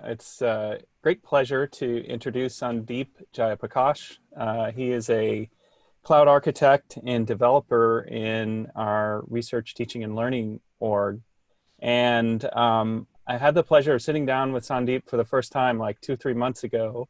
It's a great pleasure to introduce Sandeep Jayaprakash. Uh, he is a cloud architect and developer in our research, teaching, and learning org. And um, I had the pleasure of sitting down with Sandeep for the first time like two, three months ago.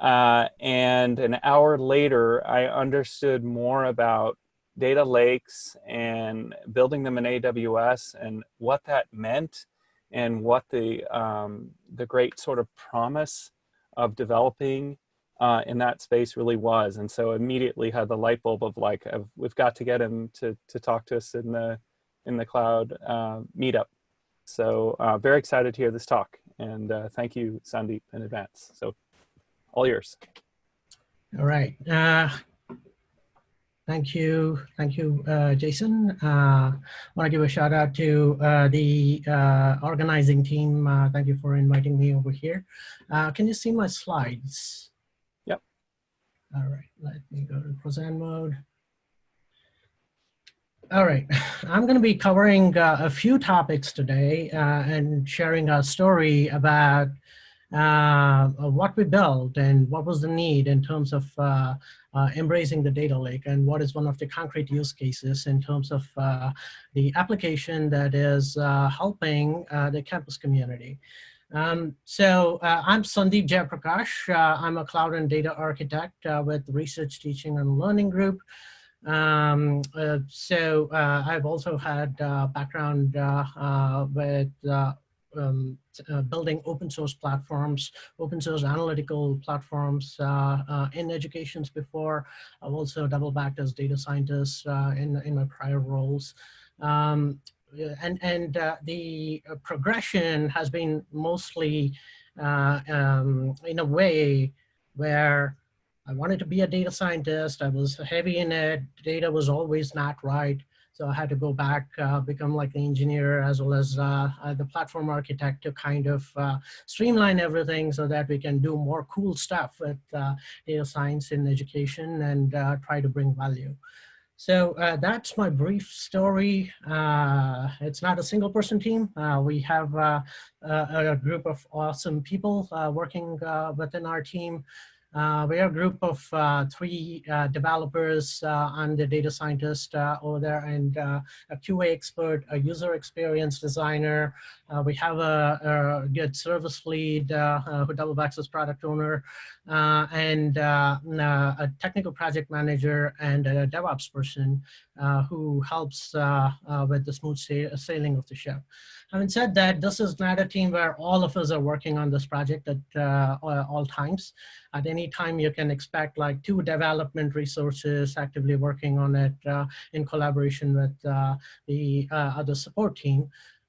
Uh, and an hour later, I understood more about data lakes and building them in AWS and what that meant and what the, um, the great sort of promise of developing uh, in that space really was. And so immediately had the light bulb of like, we've got to get him to, to talk to us in the, in the cloud uh, meetup. So uh, very excited to hear this talk. And uh, thank you, Sandeep, in advance. So all yours. All right. Uh, Thank you. Thank you, uh, Jason. Uh, I want to give a shout out to uh, the uh, organizing team. Uh, thank you for inviting me over here. Uh, can you see my slides? Yep. All right, let me go to present mode. All right, I'm going to be covering a few topics today and sharing a story about uh, what we built and what was the need in terms of uh, uh, embracing the data lake and what is one of the concrete use cases in terms of uh, the application that is uh, helping uh, the campus community. Um, so I'm Sandeep Jayaprakash. I'm a cloud and data architect with Research Teaching and Learning Group. Um, uh, so uh, I've also had uh, background with um, uh, building open source platforms, open source analytical platforms uh, uh, in educations before. I've also double backed as data scientist uh, in, in my prior roles. Um, and and uh, the progression has been mostly uh, um, in a way where I wanted to be a data scientist. I was heavy in it. Data was always not right. So I had to go back, uh, become like the engineer as well as uh, uh, the platform architect to kind of uh, streamline everything so that we can do more cool stuff with uh, data science in education and uh, try to bring value. So that's my brief story. it's not a single person team. we have a group of awesome people working within our team. Uh, we are a group of uh, three uh, developers uh, and a data scientist uh, over there and uh, a QA expert, a user experience designer. we have a, a, good service lead who double as product owner and a technical project manager and a DevOps person who helps with the smooth sailing of the ship. Having said that, this is not a team where all of us are working on this project at uh, all times. At any time, you can expect like two development resources actively working on it uh, in collaboration with uh, the uh, other support team.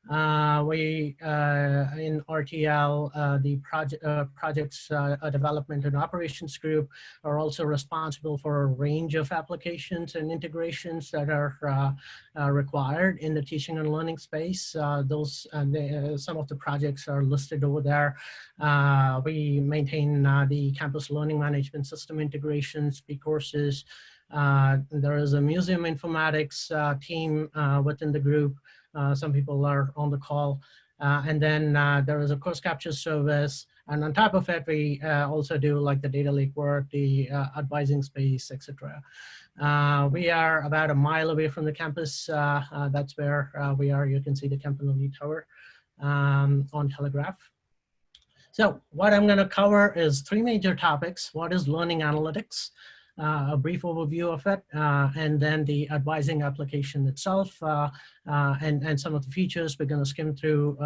Uh, we, uh, in RTL, uh, the project, uh, projects uh, development and operations group are also responsible for a range of applications and integrations that are uh, required in the teaching and learning space. those, the, some of the projects are listed over there. we maintain the campus learning management system integrations, bCourses. there is a museum informatics team within the group some people are on the call. Uh, and then uh, there is a course capture service. And on top of it, we also do like the data lake work, the advising space, etc. Uh, we are about a mile away from the campus. Uh, uh, that's where we are. You can see the Campanile Tower um, on Telegraph. So what I'm going to cover is three major topics. What is learning analytics? Uh, a brief overview of it, uh, and then the advising application itself, uh, and, and some of the features. We're going to skim through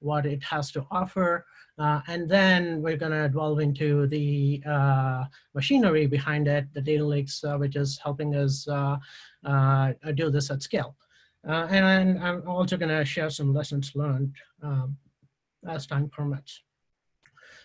what it has to offer. Uh, and then we're going to delve into the uh, machinery behind it, the data lakes, uh, which is helping us do this at scale. and I'm also going to share some lessons learned um, as time permits.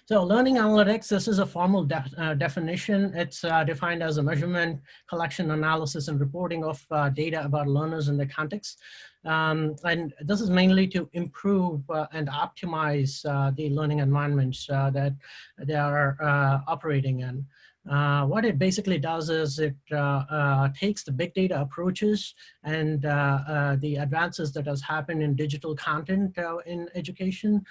So learning analytics, this is a formal uh, definition. It's uh, defined as a measurement, collection, analysis, and reporting of uh, data about learners in the context. Um, and this is mainly to improve uh, and optimize uh, the learning environments uh, that they are operating in. Uh, what it basically does is it uh, uh, takes the big data approaches and uh, uh, the advances that has happened in digital content in education,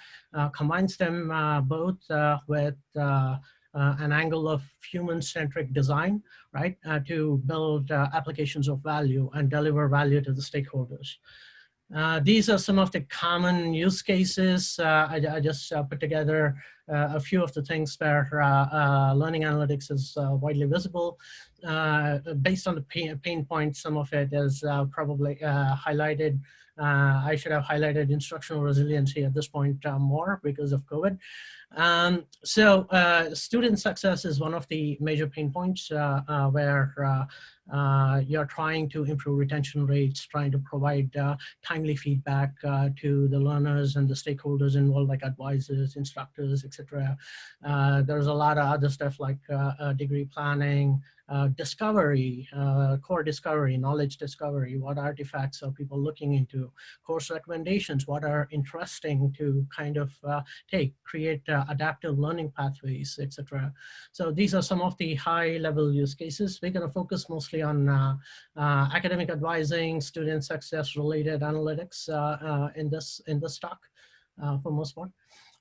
combines them both with an angle of human-centric design, right, to build applications of value and deliver value to the stakeholders. Uh, these are some of the common use cases. Uh, I, I, just uh, put together uh, a few of the things where uh, learning analytics is widely visible. based on the pain, pain points, some of it is probably highlighted. I should have highlighted instructional resiliency at this point more because of COVID. Um, so student success is one of the major pain points where you're trying to improve retention rates, trying to provide uh, timely feedback uh, to the learners and the stakeholders involved, like advisors, instructors, etc. Uh, there's a lot of other stuff like uh, uh, degree planning, uh, discovery, uh, core discovery, knowledge discovery, what artifacts are people looking into, course recommendations, what are interesting to kind of uh, take, create uh, adaptive learning pathways, etc. So these are some of the high level use cases. We're gonna focus mostly on uh, uh, academic advising, student success related analytics in this in this talk for most part.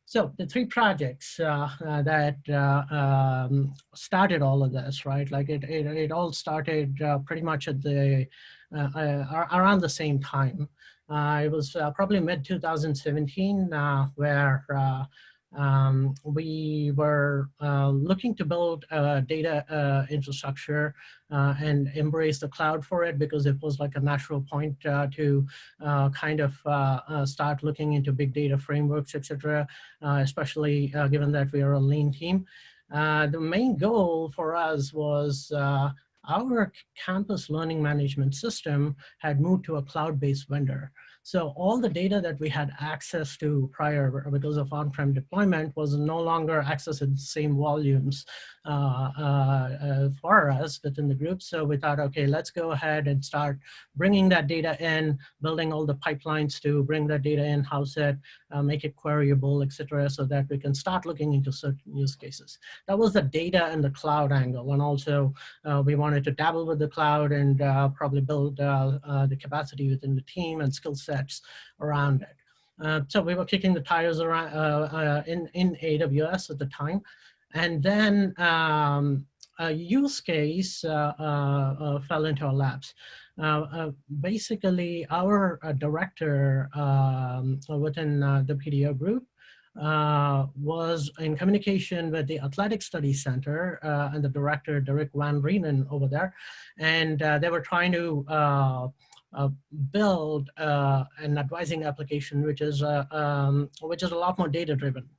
So the three projects uh, uh, that uh, um, started all of this, right? Like it, it, it all started uh, pretty much at the uh, uh, around the same time. it was probably mid 2017 where um, we were uh, looking to build a data uh, infrastructure uh, and embrace the cloud for it because it was like a natural point uh, to uh, kind of start looking into big data frameworks, etc., especially given that we are a lean team. the main goal for us was our campus learning management system had moved to a cloud-based vendor. So all the data that we had access to prior because of on-prem deployment was no longer accessed in the same volumes for us within the group. So we thought, okay, let's go ahead and start bringing that data in, building all the pipelines to bring that data in, house it, uh, make it queryable, etc., so that we can start looking into certain use cases. That was the data and the cloud angle. And also uh, we wanted to dabble with the cloud and uh, probably build the capacity within the team and skill sets around it. Uh, so we were kicking the tires around uh, uh in, in AWS at the time. And then um, a use case uh, uh, fell into our laps. basically, our director um, within the PDO group uh, was in communication with the Athletic Studies Center uh, and the director, Derek Van Rheenen over there. And uh, they were trying to uh, build uh, an advising application which is uh, um, which is a lot more data driven.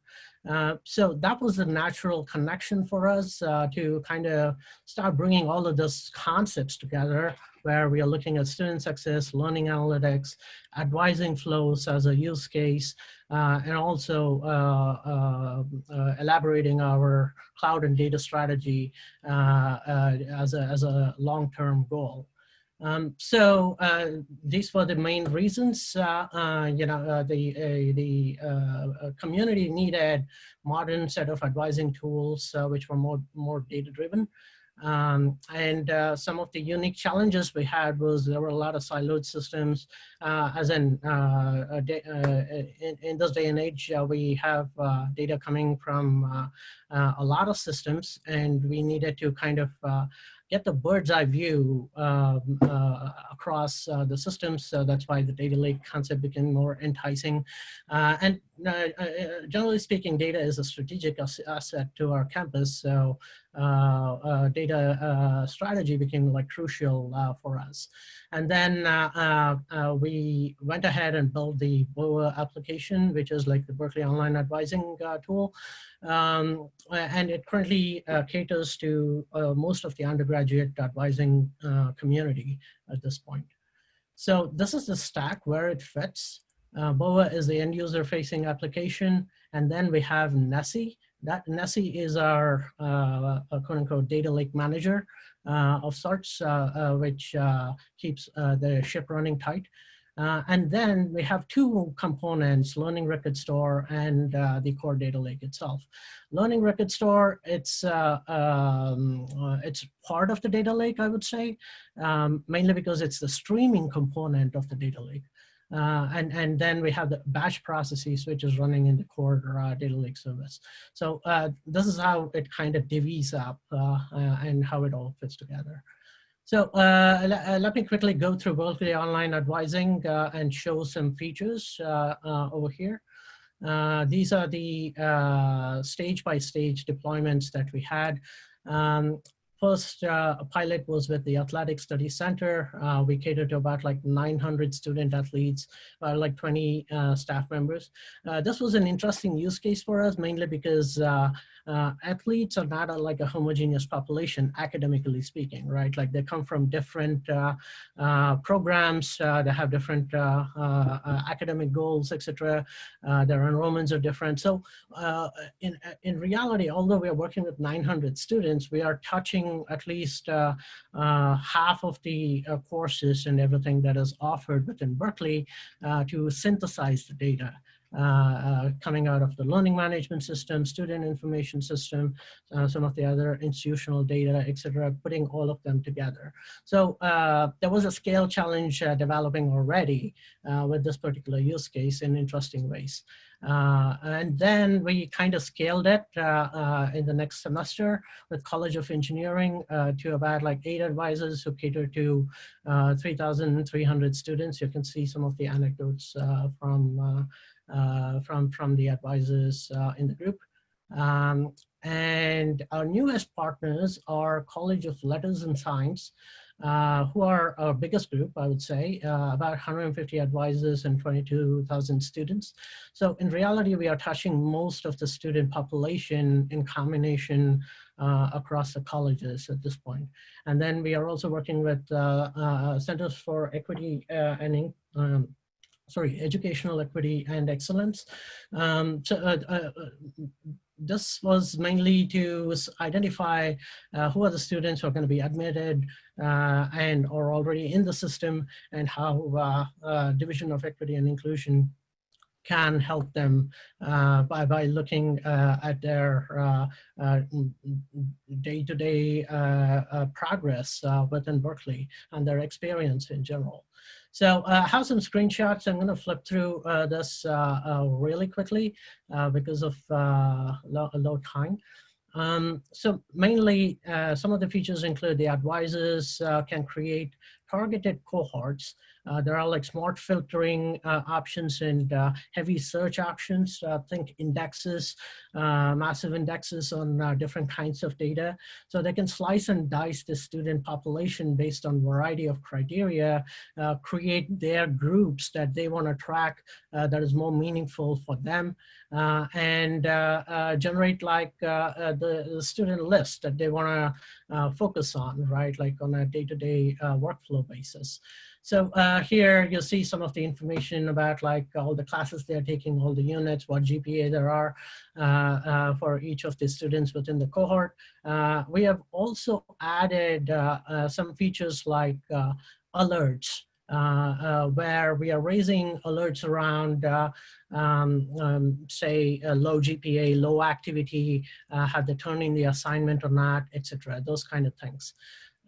Uh, so that was a natural connection for us uh, to kind of start bringing all of those concepts together where we are looking at student success, learning analytics, advising flows as a use case, uh, and also elaborating our cloud and data strategy as a, as a long-term goal. Um, so uh, these were the main reasons, uh, uh, you know, the, the community needed modern set of advising tools, which were more, more data driven. Um, and uh, some of the unique challenges we had was there were a lot of siloed systems, uh, as in, uh, in, in, this day and age, we have data coming from a lot of systems and we needed to kind of get the bird's eye view um, uh, across uh, the systems. So that's why the data lake concept became more enticing. Uh, and uh, uh, generally speaking, data is a strategic asset to our campus. So Uh, uh, data uh, strategy became like crucial for us. And then we went ahead and built the BOA application, which is like the Berkeley Online Advising tool. Um, and it currently caters to most of the undergraduate advising community at this point. So this is the stack where it fits. Uh, BOA is the end user facing application. And then we have Nessie. That Nessie is our uh, quote unquote data lake manager uh, of sorts, uh, uh, which uh, keeps the ship running tight. Uh, and then we have two components, Learning Record Store and uh, the core data lake itself. Learning Record Store, it's, uh, um, uh, it's part of the data lake, I would say, um, mainly because it's the streaming component of the data lake. Uh, and, and then we have the batch processes, which is running in the core uh, data lake service. So uh, this is how it kind of divvies up uh, and how it all fits together. So uh, uh, let me quickly go through Berkeley Online Advising uh, and show some features uh, uh over here. Uh, these are the stage-by-stage -stage deployments that we had. Um, first uh, pilot was with the Athletic Study Center. Uh, we catered to about like 900 student athletes, uh, like 20 uh, staff members. Uh, this was an interesting use case for us, mainly because uh, athletes are not a, like a homogeneous population, academically speaking, right? Like they come from different uh, uh, programs, they have different academic goals, etc. their enrollments are different. So in, in reality, although we are working with 900 students, we are touching at least uh, uh, half of the uh, courses and everything that is offered within Berkeley to synthesize the data. Uh, uh, coming out of the learning management system, student information system, uh, some of the other institutional data, etc., putting all of them together. So there was a scale challenge developing already with this particular use case in interesting ways. Uh, and then we kind of scaled it uh, uh, in the next semester with College of Engineering to about like eight advisors who cater to 3,300 students. You can see some of the anecdotes from, from, from the advisors in the group. Um, and our newest partners are College of Letters and Science, uh, who are our biggest group, I would say, uh, about 150 advisors and 22,000 students. So in reality, we are touching most of the student population in combination uh, across the colleges at this point. And then we are also working with uh, uh, Centers for Equity and um, sorry, educational equity and excellence. Um, so, uh, uh, this was mainly to identify uh, who are the students who are going to be admitted uh, and are already in the system and how uh, uh Division of Equity and Inclusion can help them uh, by, by looking uh, at their day-to-day -day, progress within Berkeley and their experience in general. So uh, I have some screenshots. I'm going to flip through uh, this uh, uh really quickly uh, because of low, low, time. Um, so mainly, some of the features include the advisors can create targeted cohorts there are like smart filtering uh, options and uh, heavy search options. Uh, think indexes, uh, massive indexes on uh, different kinds of data. So they can slice and dice the student population based on variety of criteria, create their groups that they want to track that is more meaningful for them, and generate like the, the, student list that they want to focus on, right? Like on a day-to-day -day, workflow basis. So uh, here you'll see some of the information about like all the classes they're taking, all the units, what GPA there are uh, uh, for each of the students within the cohort. Uh, we have also added uh, uh, some features like alerts. where we are raising alerts around, um, um, say, low GPA, low activity, have they turned in the assignment or not, etc. Those kind of things.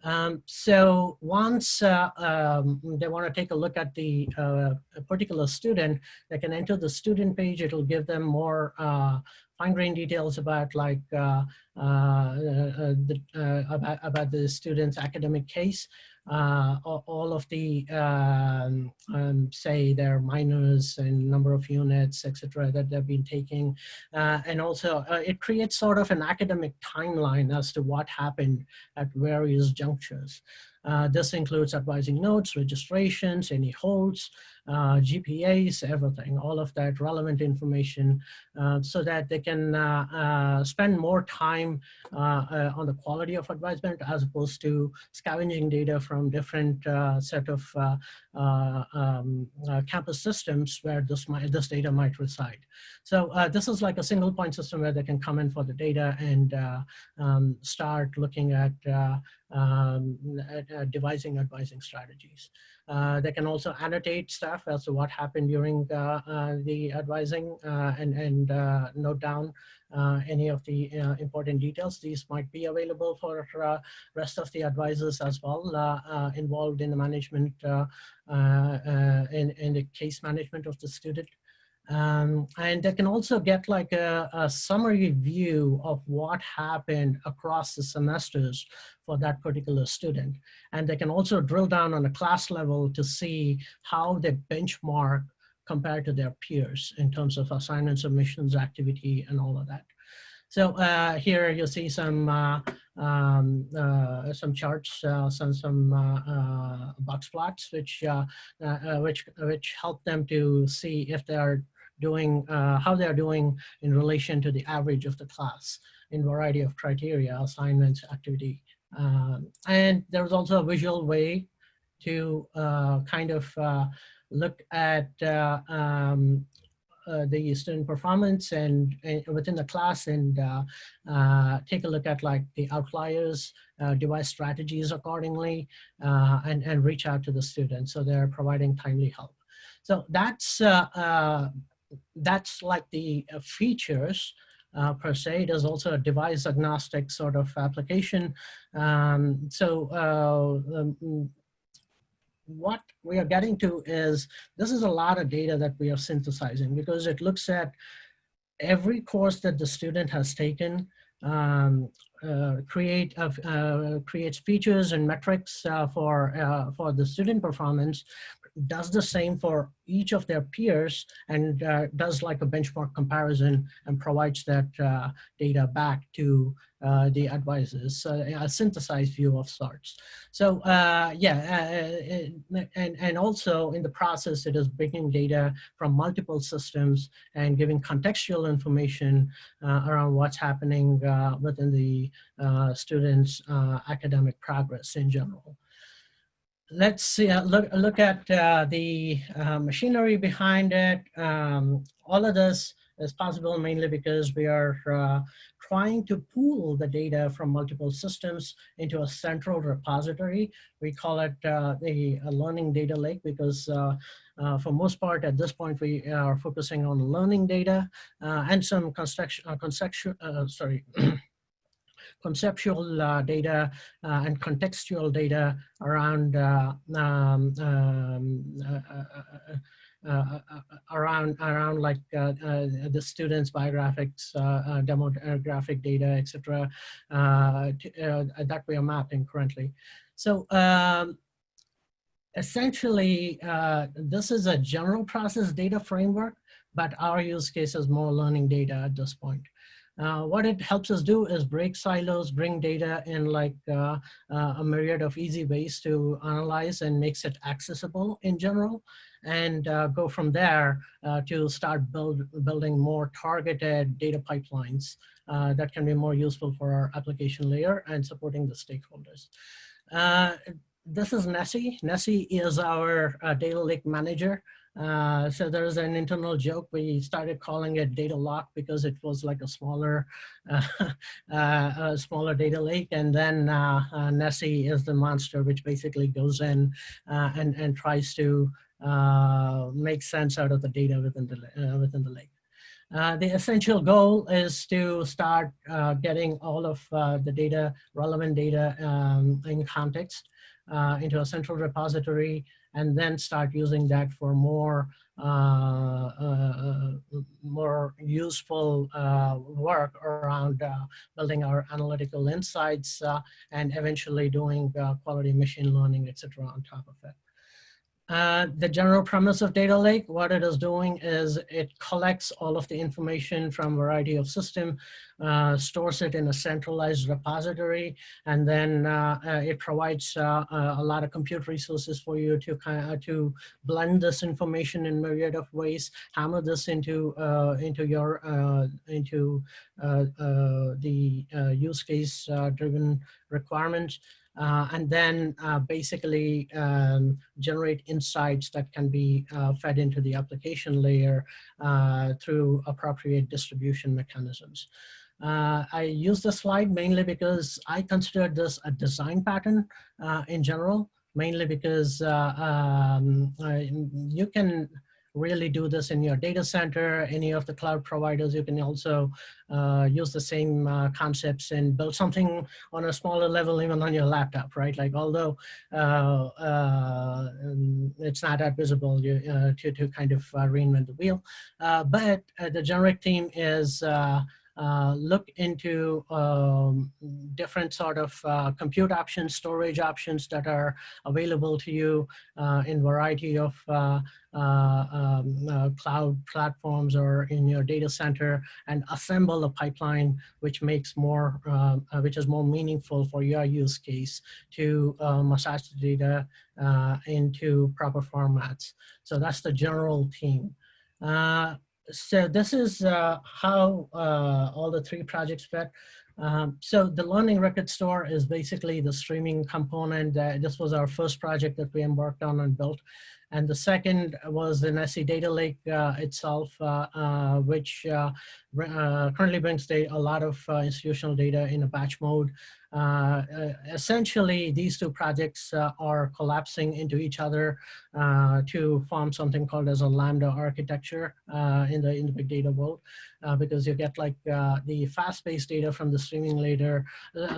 Um, so once uh, um, they want to take a look at the uh, particular student, they can enter the student page. It'll give them more uh, fine-grained details about like uh, uh, uh, the, about, about the student's academic case uh, all of the, um, um, say, their minors and number of units, etc., that they've been taking. Uh, and also, uh, it creates sort of an academic timeline as to what happened at various junctures. Uh, this includes advising notes, registrations, any holds, uh, GPAs, everything, all of that relevant information uh, so that they can uh, uh, spend more time uh, on the quality of advisement as opposed to scavenging data from different set of um, campus systems where this, might, this data might reside. So this is like a single point system where they can come in for the data and um, start looking at um, uh, devising advising strategies. Uh, they can also annotate stuff as to what happened during uh, uh, the advising uh, and, and note down any of the important details. These might be available for rest of the advisors as well involved in the management, in, in the case management of the student. Um, and they can also get like a, a, summary view of what happened across the semesters for that particular student. And they can also drill down on a class level to see how they benchmark compared to their peers in terms of assignment submissions, activity, and all of that. So uh, here you'll see some uh, um, uh, some charts, uh, some some uh, uh, box plots, which which which help them to see if they are doing, uh, how they're doing in relation to the average of the class in variety of criteria, assignments, activity. Um, and there's also a visual way to uh, kind of uh, look at uh, um, uh, the student performance and, and, within the class and uh, uh, take a look at like the outliers, uh, devise strategies accordingly, and, and reach out to the students so they're providing timely help. So that's that's like the uh, features uh, per se. There's also a device agnostic sort of application. Um, so uh, um, what we are getting to is, this is a lot of data that we are synthesizing because it looks at every course that the student has taken, um, uh, create uh, creates features and metrics uh, for uh, for the student performance, does the same for each of their peers and uh, does like a benchmark comparison and provides that uh, data back to uh, the advisors, a synthesized view of sorts. So uh, yeah, uh, uh, and, and also in the process, it is bringing data from multiple systems and giving contextual information around what's happening within the students' academic progress in general let's see, uh, look, look at uh, the uh, machinery behind it. Um, all of this is possible mainly because we are uh, trying to pool the data from multiple systems into a central repository. We call it uh, the learning data lake because uh, for most part at this point we are focusing on learning data and some construction, conceptual, sorry, conceptual uh, data uh, and contextual data around uh, um, um, uh, around around like uh, uh, the students' biographics, demographic data, etc. that we are mapping currently. So um, essentially, this is a general process data framework, but our use case is more learning data at this point. Uh, what it helps us do is break silos, bring data in like uh, uh, a myriad of easy ways to analyze and makes it accessible in general and uh, go from there uh, to start build, building more targeted data pipelines uh, that can be more useful for our application layer and supporting the stakeholders. this is Nessie. Nessie is our data lake manager. Uh, so there's an internal joke. We started calling it data lock because it was like a smaller, uh, uh, a smaller data lake. And then uh, uh, Nessie is the monster, which basically goes in uh, and, and tries to make sense out of the data within the, within the lake. the essential goal is to start getting all of the data, relevant data um, in context into a central repository and then start using that for more uh, uh, more useful uh, work around uh, building our analytical insights uh, and eventually doing uh, quality machine learning, etc. on top of it. Uh, the general premise of data lake, what it is doing is it collects all of the information from a variety of system, uh, stores it in a centralized repository, and then uh, uh it provides uh, a lot of compute resources for you to kind of to blend this information in myriad of ways, hammer this into into your into the use case driven requirements uh, and then uh, basically um, generate insights that can be uh, fed into the application layer uh, through appropriate distribution mechanisms. Uh, I use this slide mainly because I consider this a design pattern uh, in general, mainly because um, you can really do this in your data center, any of the cloud providers. You can also uh, use the same uh, concepts and build something on a smaller level, even on your laptop, right? Like, although uh, uh it's not that visible you, uh, to, to kind of uh, reinvent the wheel. but the generic theme is uh, look into um, different sort of uh, compute options, storage options that are available to you uh, in variety of uh, uh, um, cloud platforms or in your data center and assemble a pipeline which makes more, which is more meaningful for your use case to massage the data into proper formats. So that's the general theme. So this is uh, how uh, all the three projects fit. Um, so the learning record store is basically the streaming component. Uh, this was our first project that we embarked on and built. And the second was an SC Data Lake uh, itself, uh, uh, which currently brings a lot of institutional data in a batch mode. Uh, uh, essentially, these two projects uh, are collapsing into each other to form something called as a Lambda architecture in, the, in the big data world, because you get like the fast-paced data from the streaming layer,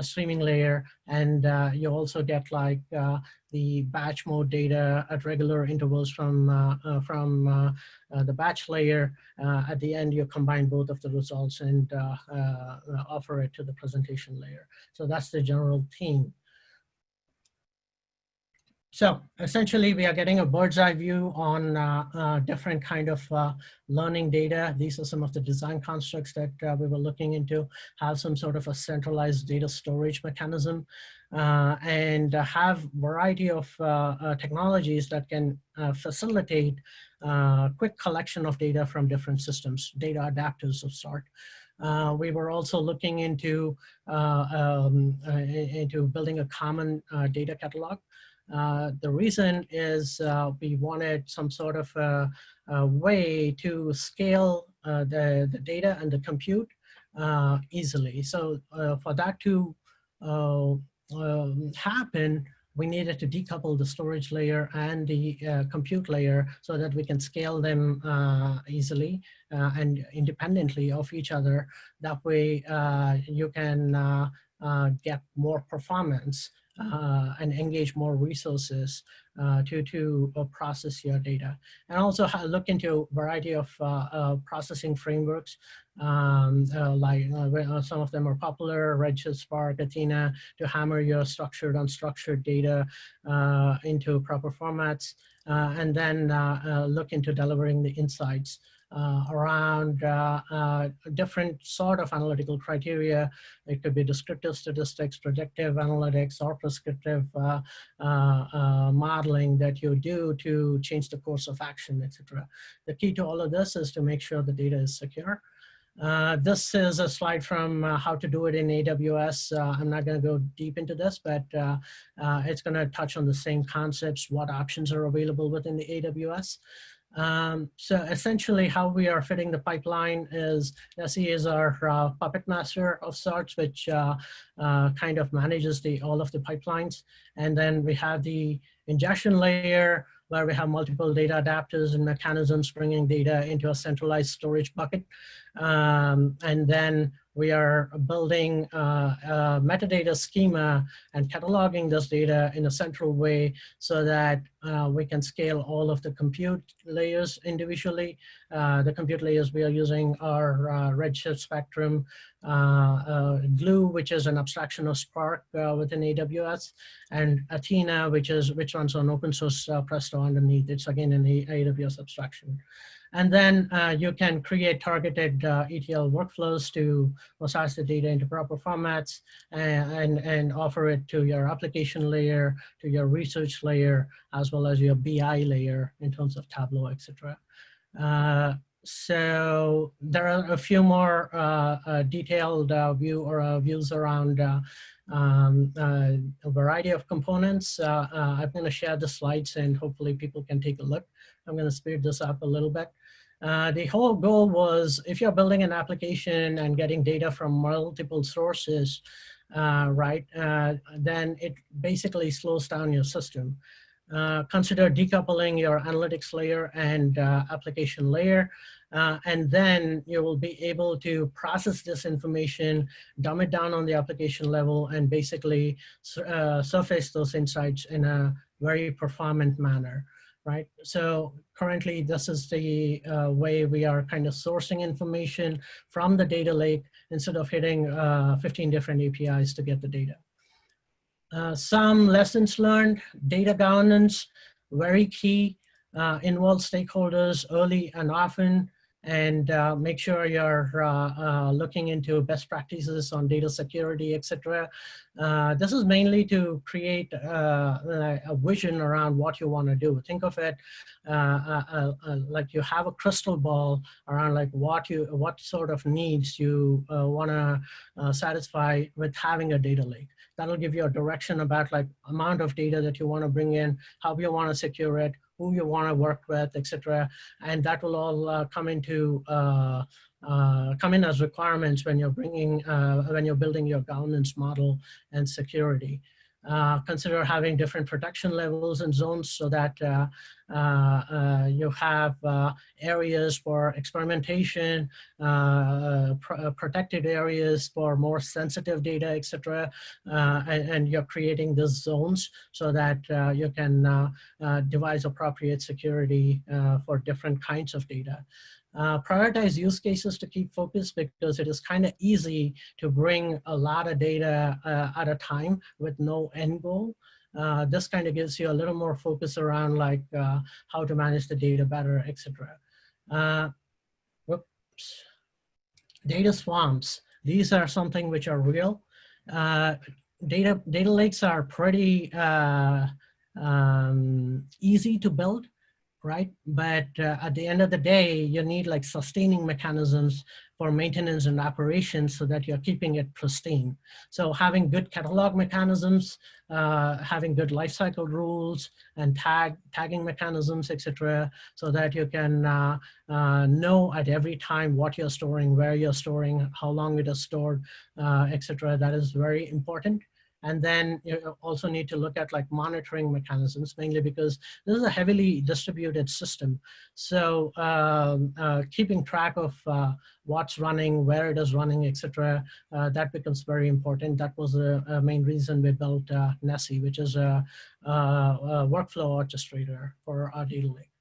streaming layer, and you also get like the batch mode data at regular intervals from, uh, uh, from uh, the batch layer. at the end, you combine both of the results and offer it to the presentation layer. So that's the general theme. So essentially, we are getting a bird's eye view on uh, uh, different kind of uh, learning data. These are some of the design constructs that we were looking into, have some sort of a centralized data storage mechanism uh, and have variety of uh, uh, technologies that can facilitate quick collection of data from different systems, data adapters of sort. Uh, we were also looking into uh, um, uh, into building a common data catalog. The reason is we wanted some sort of a, a way to scale the, the data and the compute easily. So for that to um, happen, we needed to decouple the storage layer and the uh, compute layer so that we can scale them uh, easily uh, and independently of each other. That way uh, you can uh, uh, get more performance and engage more resources to, to process your data. And also look into a variety of processing frameworks um, uh, like uh, uh, some of them are popular, Redshift, Spark, Athena, to hammer your structured, unstructured data uh, into proper formats, uh, and then uh, look into delivering the insights around different sort of analytical criteria. It could be descriptive statistics, predictive analytics, or prescriptive modeling that you do to change the course of action, etc. The key to all of this is to make sure the data is secure. Uh, this is a slide from uh, how to do it in AWS. Uh, I'm not going to go deep into this, but uh, uh, it's going to touch on the same concepts, what options are available within the AWS. Um, so essentially how we are fitting the pipeline is Nessie is our uh, puppet master of sorts, which kind of manages the all of the pipelines. And then we have the ingestion layer, where we have multiple data adapters and mechanisms bringing data into a centralized storage bucket. Um, and then we are building uh, a metadata schema and cataloging this data in a central way so that uh, we can scale all of the compute layers individually. Uh, the compute layers we are using are uh, Redshift Spectrum, Glue, which is an abstraction of Spark within AWS, and Athena, which is which runs on open source Presto underneath. It's again an AWS abstraction. And then uh, you can create targeted uh, ETL workflows to massage the data into proper formats and, and, and, offer it to your application layer, to your research layer, as well as your BI layer in terms of Tableau, etc. Uh, so there are a few more uh, uh, detailed uh, view or views around um, a variety of components. I'm going to share the slides and hopefully people can take a look. I'm going to speed this up a little bit. Uh, the whole goal was if you're building an application and getting data from multiple sources, uh, right, uh, then it basically slows down your system. Uh, consider decoupling your analytics layer and uh, application layer. And then you will be able to process this information, dumb it down on the application level, and basically surface those insights in a very performant manner, right? So currently, this is the uh, way we are kind of sourcing information from the data lake instead of hitting uh, 15 different APIs to get the data. Uh, some lessons learned, data governance, very key, uh, involve stakeholders early and often, and uh, make sure you're uh, uh, looking into best practices on data security, etc. Uh, this is mainly to create a vision around what you want to do. Think of it like you have a crystal ball around like what you what sort of needs you want to satisfy with having a data lake that'll give you a direction about like amount of data that you want to bring in, how you want to secure it, who you want to work with, etc. And that will all uh, come into uh, uh, come in as requirements when you're bringing uh, when you're building your governance model and security. Uh, consider having different protection levels and zones so that uh, uh, uh you have uh, areas for experimentation, uh, pr protected areas for more sensitive data, etc. And, and, you're creating these zones so that you can devise appropriate security for different kinds of data. Uh, prioritize use cases to keep focus because it is kind of easy to bring a lot of data uh, at a time with no end goal. Uh, this kind of gives you a little more focus around like uh, how to manage the data better, etc. Uh, whoops. Data swamps. These are something which are real. Uh, data, data lakes are pretty um, easy to build right? But uh, at the end of the day, you need like sustaining mechanisms for maintenance and operations so that you're keeping it pristine. So having good catalog mechanisms, uh, having good lifecycle rules and tag tagging mechanisms, etc., so that you can uh, uh, know at every time what you're storing, where you're storing, how long it is stored, uh, etc. That is very important. And then you also need to look at like monitoring mechanisms, mainly because this is a heavily distributed system. So um, uh, keeping track of uh, what's running, where it is running, etc., uh, that becomes very important. That was the main reason we built uh, Nessie, which is a, a, a workflow orchestrator for our data lake.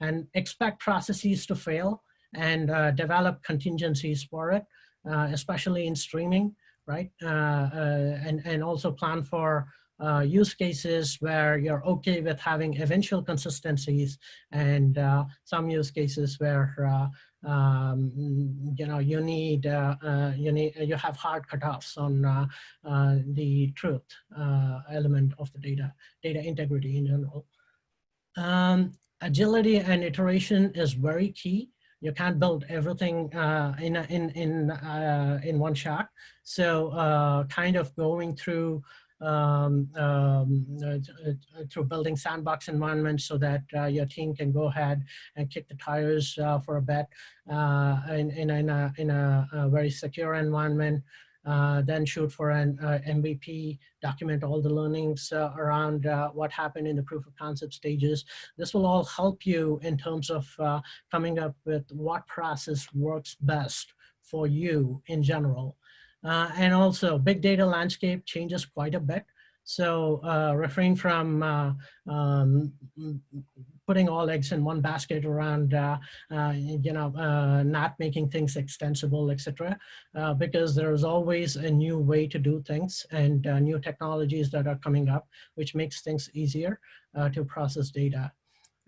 And expect processes to fail and uh, develop contingencies for it, uh, especially in streaming right? Uh, uh, and, and also plan for uh, use cases where you're okay with having eventual consistencies and uh, some use cases where uh, um, you know you need uh, you need you have hard cutoffs on the truth element of the data data integrity in general. Um, agility and iteration is very key you can't build everything uh, in, in, in, uh, in one shot. So uh, kind of going through um, um, uh, through building sandbox environments so that uh, your team can go ahead and kick the tires uh, for a bit in, in, in, a, in a, a very secure environment uh, then shoot for an uh, MVP, document all the learnings uh, around uh, what happened in the proof of concept stages. This will all help you in terms of uh, coming up with what process works best for you in general. And also big data landscape changes quite a bit. So refrain from um, putting all eggs in one basket around, uh, uh, you know, uh, not making things extensible, etc. Uh, because there's always a new way to do things and uh, new technologies that are coming up, which makes things easier uh, to process data.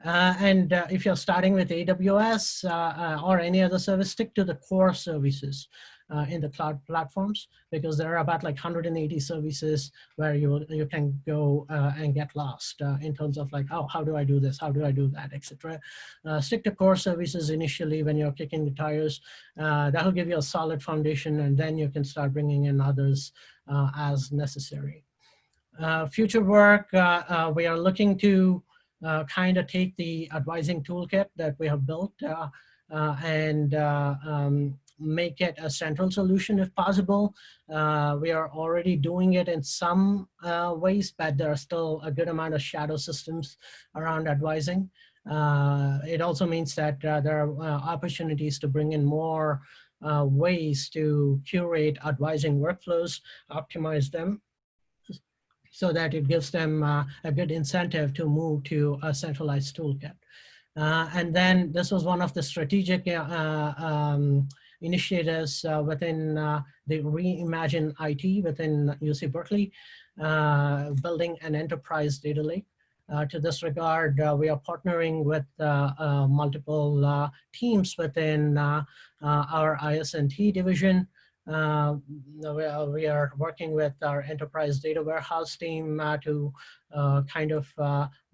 and if you're starting with AWS or any other service, stick to the core services uh, in the cloud platforms because there are about like 180 services where you you can go uh, and get lost uh, in terms of like oh how do I do this how do I do that etc. Uh, stick to core services initially when you're kicking the tires uh, that'll give you a solid foundation and then you can start bringing in others uh, as necessary. future work we are looking to kind of take the advising toolkit that we have built and um, make it a central solution if possible. Uh, we are already doing it in some uh, ways, but there are still a good amount of shadow systems around advising. Uh, it also means that uh, there are uh, opportunities to bring in more uh, ways to curate advising workflows, optimize them, so that it gives them a good incentive to move to a centralized toolkit. and then this was one of the strategic um, initiatives uh, within uh, the Reimagine IT within UC Berkeley, uh, building an enterprise data lake. Uh, to this regard, uh, we are partnering with uh, multiple teams within our IS&T division. We are, we, are, working with our enterprise data warehouse team to kind of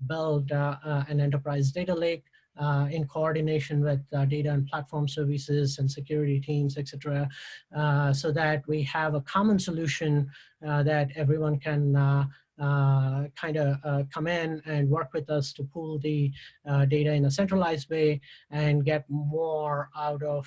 build an enterprise data lake uh, in coordination with uh, data and platform services and security teams, etc., uh, so that we have a common solution uh, that everyone can uh, uh, kind of come in and work with us to pool the data in a centralized way and get more out of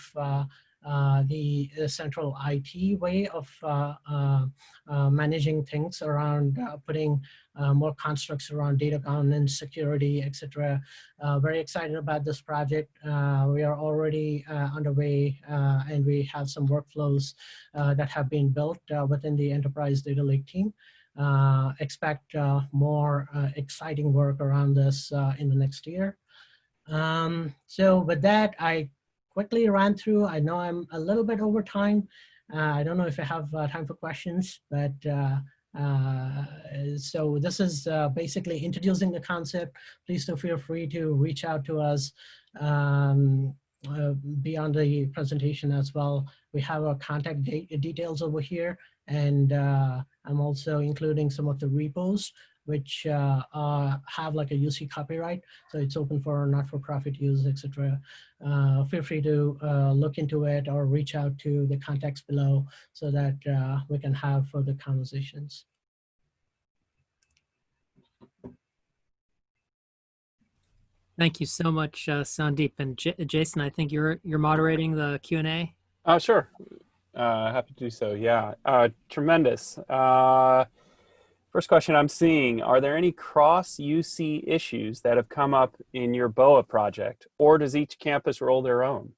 Uh, the, the, central IT way of uh, uh, uh managing things around uh, putting uh, more constructs around data governance, security, etc. Uh, very excited about this project. we are already underway and we have some workflows that have been built within the enterprise data lake team. expect more exciting work around this in the next year. Um, so with that, I quickly ran through. I know I'm a little bit over time. Uh, I don't know if I have uh, time for questions, but uh, uh so this is uh, basically introducing the concept. Please do feel free to reach out to us um, uh, beyond the presentation as well. We have our contact de details over here, and I'm also including some of the repos which uh, uh, have like a UC copyright. So it's open for not-for-profit use, etc. Uh, feel free to uh, look into it or reach out to the contacts below so that uh, we can have further conversations. Thank you so much, uh, Sandeep. And J Jason, I think you're you're moderating the Q&A. Uh, sure. Uh, happy to do so. Yeah, uh, tremendous. First question I'm seeing, are there any cross UC issues that have come up in your BOA project or does each campus roll their own?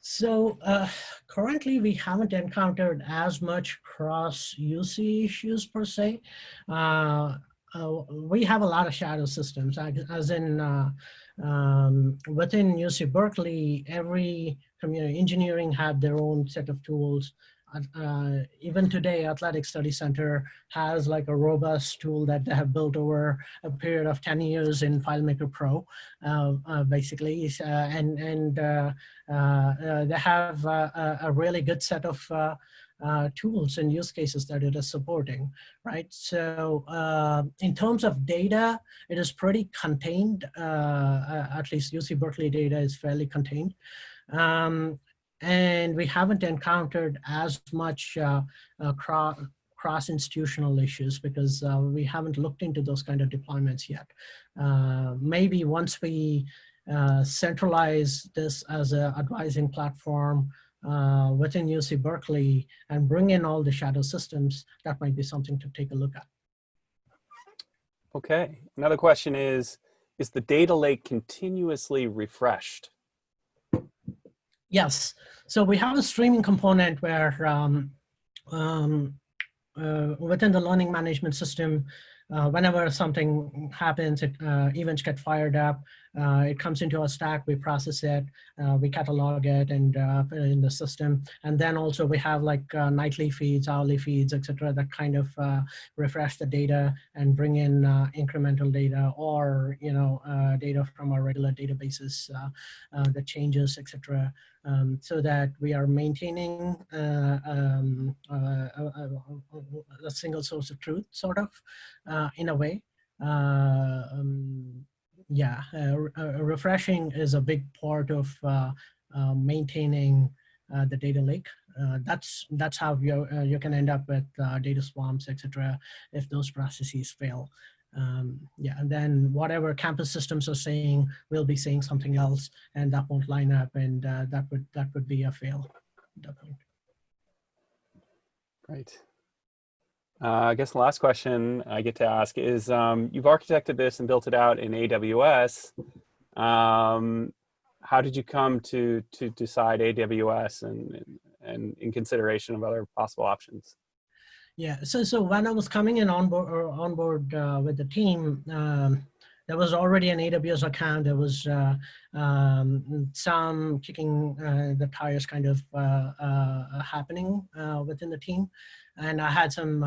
So uh, currently we haven't encountered as much cross UC issues per se. Uh, uh, we have a lot of shadow systems as in uh, um, within UC Berkeley, every community engineering had their own set of tools uh, even today, Athletic Study Center has like a robust tool that they have built over a period of 10 years in FileMaker Pro, uh, uh, basically. Uh, and and uh, uh, they have a, a, really good set of tools and use cases that it is supporting, right? So in terms of data, it is pretty contained. at least UC Berkeley data is fairly contained. Um, and we haven't encountered as much uh, uh, cross cross-institutional issues because uh, we haven't looked into those kind of deployments yet. Uh, maybe once we uh, centralize this as an advising platform uh, within UC Berkeley and bring in all the shadow systems, that might be something to take a look at. Okay, another question is, is the data lake continuously refreshed? Yes. So we have a streaming component where um, um, uh, within the learning management system, uh, whenever something happens, it, uh, events get fired up, uh, it comes into our stack, we process it, uh, we catalog it and uh, put it in the system. And then also we have like nightly feeds, hourly feeds, etc. that kind of refresh the data and bring in incremental data or, you know, data from our regular databases, the changes, etc. Um, so that we are maintaining uh, um, uh, a, a, single source of truth, sort of, uh, in a way. Um, yeah, refreshing is a big part of maintaining the data lake. Uh, that's that's how you uh, you can end up with uh, data swamps, etc. If those processes fail. Um, yeah, and then whatever campus systems are saying, we'll be saying something else, and that won't line up, and uh, that would that would be a fail. at that point. Great. Uh, I guess the last question I get to ask is, um, you've architected this and built it out in AWS. Um, how did you come to to decide AWS and, and in consideration of other possible options? Yeah, so so when I was coming in on board or on board uh, with the team, um, there was already an AWS account. There was uh, um, some kicking uh, the tires kind of uh, uh, happening uh, within the team. And I had some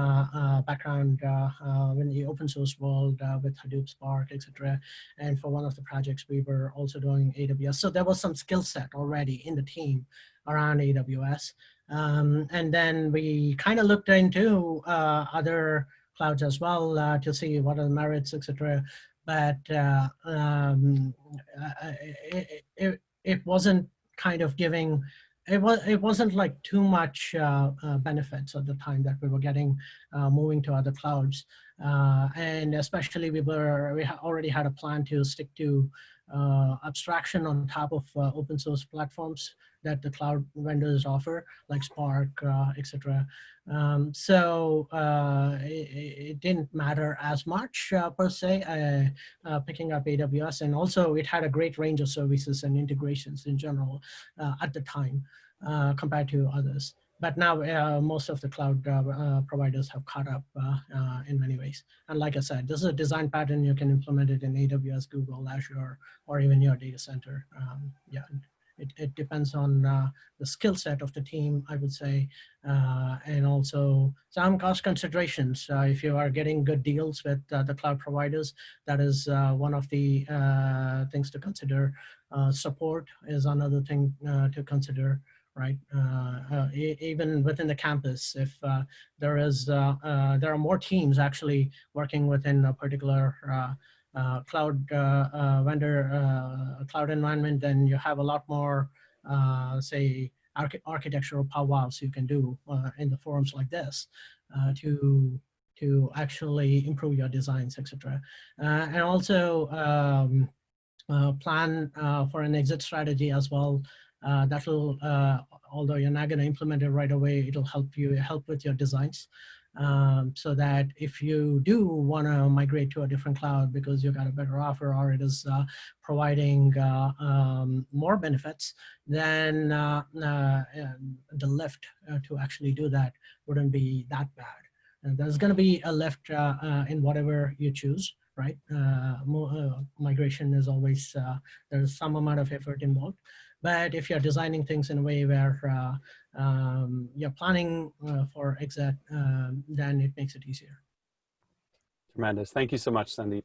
background in the open source world with Hadoop, Spark, etc. And for one of the projects, we were also doing AWS. So there was some skill set already in the team around AWS. Um, and then we kind of looked into other clouds as well uh, to see what are the merits, etc but uh, um, it, it, it wasn't kind of giving it was it wasn't like too much uh, uh, benefits at the time that we were getting uh, moving to other clouds. Uh, and especially we were we already had a plan to stick to uh, abstraction on top of uh, open source platforms that the cloud vendors offer, like Spark, uh, etc. Um, so uh, it, it, didn't matter as much uh, per se, uh, picking up AWS, and also it had a great range of services and integrations in general at the time compared to others. But now most of the cloud providers have caught up in many ways. And like I said, this is a design pattern. You can implement it in AWS, Google, Azure, or even your data center. Um, yeah, it, it depends on uh, the skill set of the team, I would say, uh, and also some cost considerations. Uh, if you are getting good deals with uh, the cloud providers, that is uh, one of the uh, things to consider. support is another thing to consider right? Uh, uh, even within the campus, if uh, there is, there are more teams actually working within a particular uh, cloud uh, uh, vendor cloud environment, then you have a lot more, say, arch architectural powwows you can do in the forums like this to to actually improve your designs, etc. and also um, plan for an exit strategy as well. Uh, that will, uh, although you're not going to implement it right away, it'll help you help with your designs um, so that if you do want to migrate to a different cloud because you got a better offer or it is uh, providing uh, um, more benefits, then uh, uh the lift uh, to actually do that wouldn't be that bad. And there's going to be a lift in whatever you choose, right? migration is always, there's some amount of effort involved. But if you're designing things in a way where uh, um, you're planning uh, for exit, um, then it makes it easier. Tremendous. Thank you so much, Sandeep.